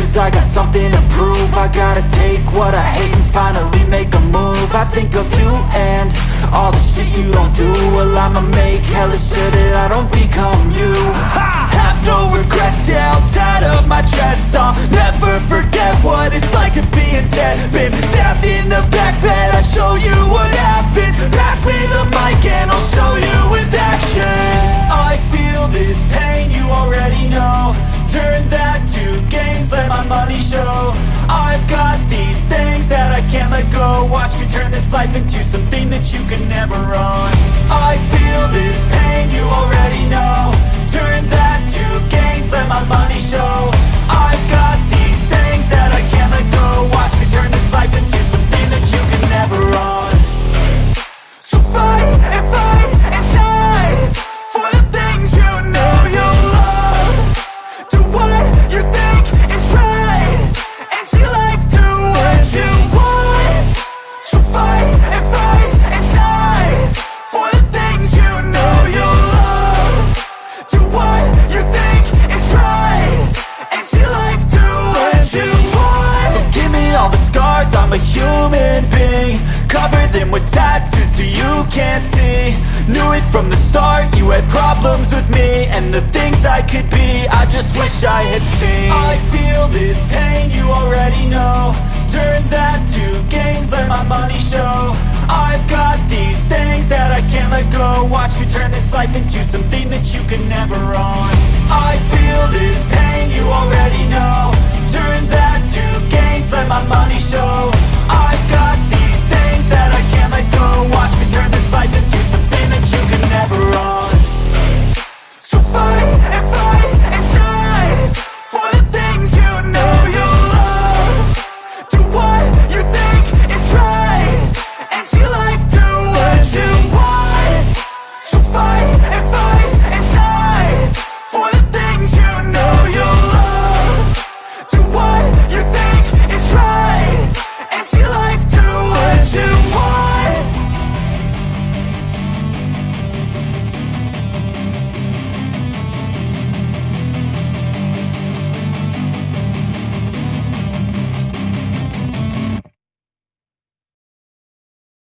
Cause I got something to prove. I gotta take what I hate and finally make a move. I think of you and all the shit you don't do. Well I'ma make hella sure that I don't become you. I have no regrets, yeah I'll tie up my chest I'll never forget what it's like to be in debt Been stabbed in the back bed I'll show you what happens. Pass me the mic and I'll show you go Watch me turn this life into something that you can never own I feel this pain, I'm a human being Cover them with tattoos so you can't see. Knew it from the start, you had problems with me And the things I could be, I just wish I had seen. I feel this pain, you already know. Turn that to gains, let my money show. I've got these things that I can't let go. Watch me turn this life into something that you can never own. I feel this